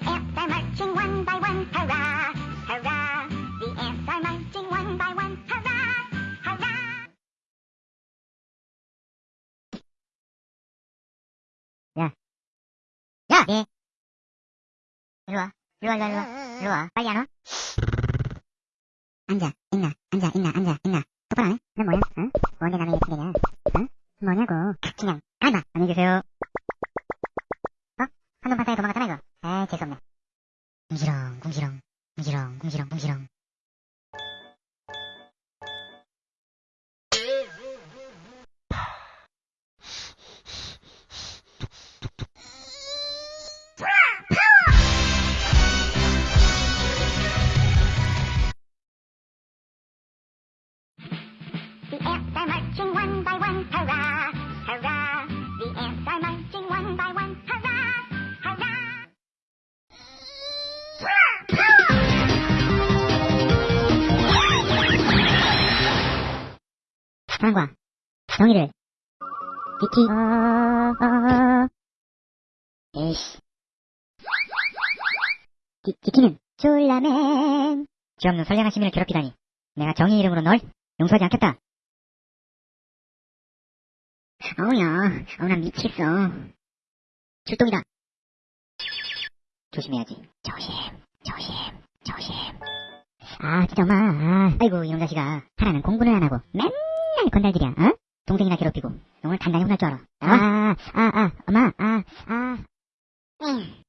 ants are marching one by one, hurrah, hurrah. The ants are marching one by one, hurrah, hurrah. 야! 예. 일로 와. 일로 와, 일로 와, 일로 와. 일로 와. 빨리 안 와? 앉아, 있나, 앉아, 있나, 앉아, 있나. 똑바로 안 해? 넌 뭐야? 응? 뭔데 남의 얘기 되냐? 응? 뭐냐고. 그냥, 가마. 안녕히 계세요. 어? 한동 바다에 도망갔잖아, 이거. 에이, 재수없네. 궁시렁, 궁시렁, 궁시렁, 궁시렁, 궁시렁. The ants are marching one by one, hurrah. 상과, 정의를. 비키, 어, 어, 에이씨. 디, 디키는, 졸라맨. 죄 없는 선량한 시민을 괴롭히다니. 내가 정의 이름으로 널 용서하지 않겠다. 어우야, 어우, 난 미치겠어. 출동이다. 조심해야지. 조심, 조심, 조심. 아, 진짜 엄마. 아, 아이고, 이놈 자식아. 하나는 공부는 안 하고 맨 날 건달들이야, 어? 동생이나 괴롭히고. 오늘 단단히 혼날 줄 알아. 아, 아, 아, 엄마, 아, 아. 응.